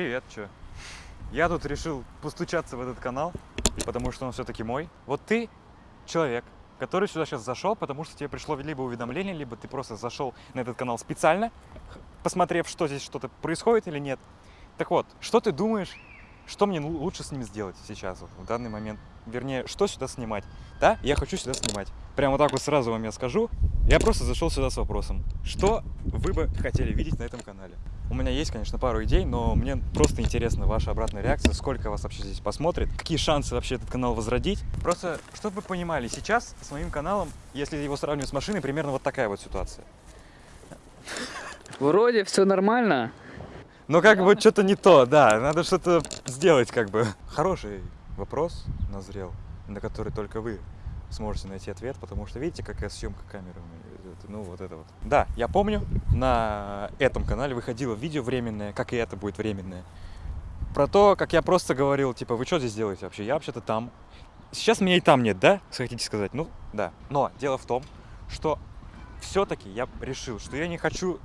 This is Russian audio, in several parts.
Привет, чё? Я тут решил постучаться в этот канал, потому что он все-таки мой. Вот ты человек, который сюда сейчас зашел, потому что тебе пришло либо уведомление, либо ты просто зашел на этот канал специально, посмотрев, что здесь что-то происходит или нет. Так вот, что ты думаешь, что мне лучше с ним сделать сейчас, вот, в данный момент? Вернее, что сюда снимать? Да, я хочу сюда снимать. Прямо так вот сразу вам я скажу. Я просто зашел сюда с вопросом. Что вы бы хотели видеть на этом канале? У меня есть, конечно, пару идей, но мне просто интересна ваша обратная реакция, сколько вас вообще здесь посмотрит, какие шансы вообще этот канал возродить. Просто, чтобы вы понимали, сейчас с моим каналом, если его сравнивать с машиной, примерно вот такая вот ситуация. Вроде все нормально. Но как бы что-то не то, да, надо что-то сделать как бы. Хороший вопрос назрел, на который только вы сможете найти ответ, потому что видите, какая съемка камеры у меня? Ну, вот это вот. Да, я помню, на этом канале выходило видео временное, как и это будет временное. Про то, как я просто говорил, типа, вы что здесь делаете вообще? Я вообще-то там. Сейчас меня и там нет, да? Хотите сказать? Ну, да. Но дело в том, что все-таки я решил, что я не хочу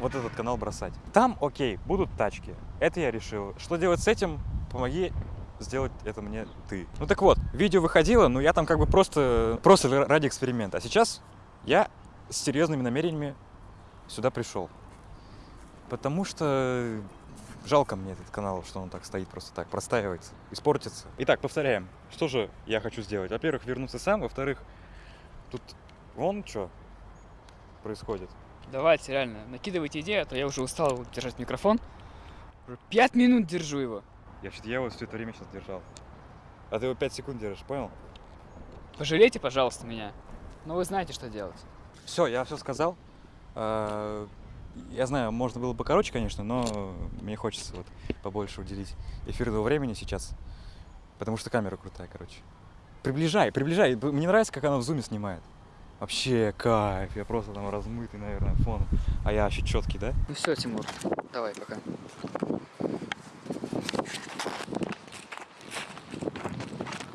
вот этот канал бросать. Там, окей, будут тачки. Это я решил. Что делать с этим? Помоги сделать это мне ты. Ну так вот, видео выходило, но я там как бы просто, просто ради эксперимента. А сейчас я с серьезными намерениями сюда пришел. Потому что жалко мне этот канал, что он так стоит просто так, простаивается, испортится. Итак, повторяем. Что же я хочу сделать? Во-первых, вернуться сам. Во-вторых, тут вон что происходит. Давайте, реально, накидывайте идею, а то я уже устал держать микрофон. Уже пять минут держу его. Я вообще я вот все это время сейчас держал. А ты его 5 секунд держишь, понял? Пожалейте, пожалуйста, меня. Но вы знаете, что делать. Все, я все сказал. А, Я знаю, можно было бы короче, конечно, но мне хочется вот побольше уделить эфирного времени сейчас, потому что камера крутая, короче. Приближай, приближай. Мне нравится, как она в зуме снимает. Вообще кайф, я просто там размытый, наверное, фон. А я вообще четкий, да? Ну все, Тимур, давай пока.